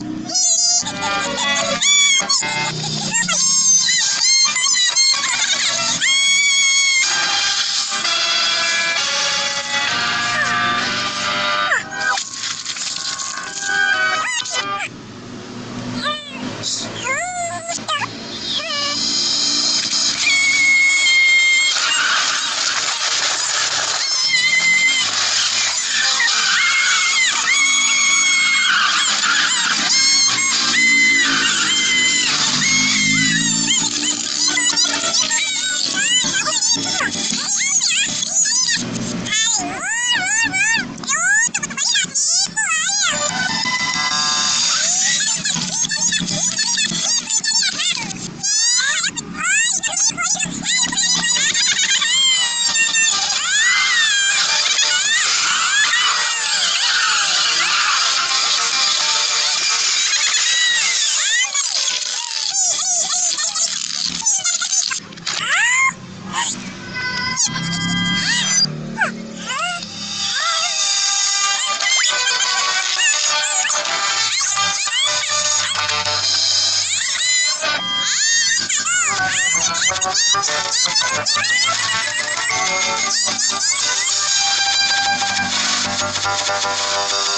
Yeah. Thank you.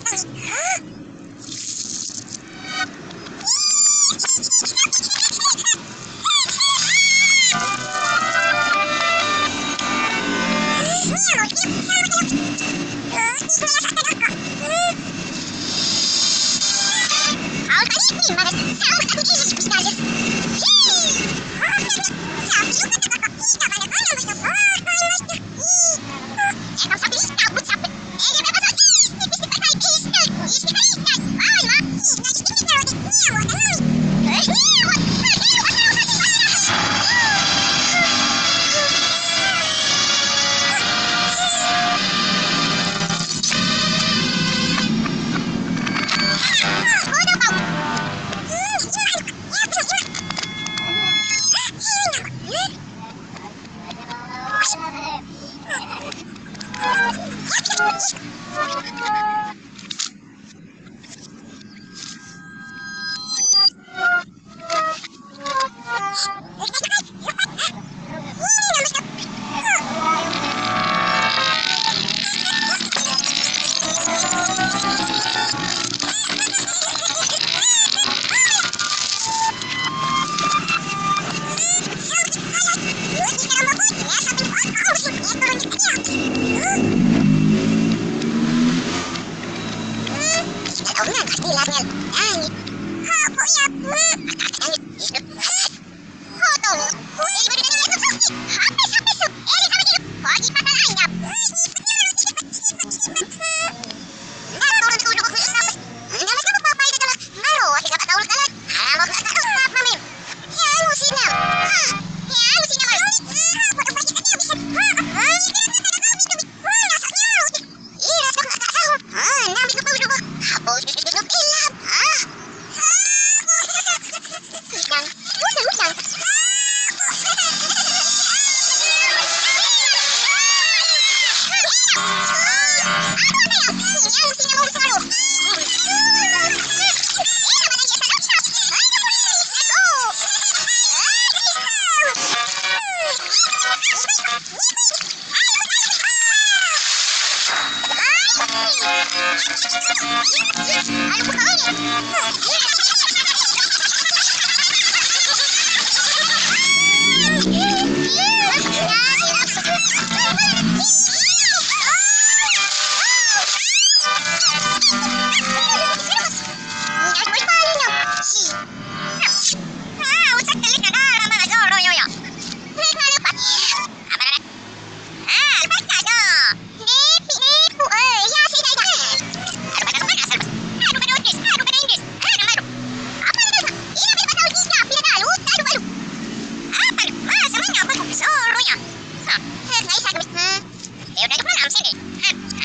まで。Ha! Ай, уходи! 楽し。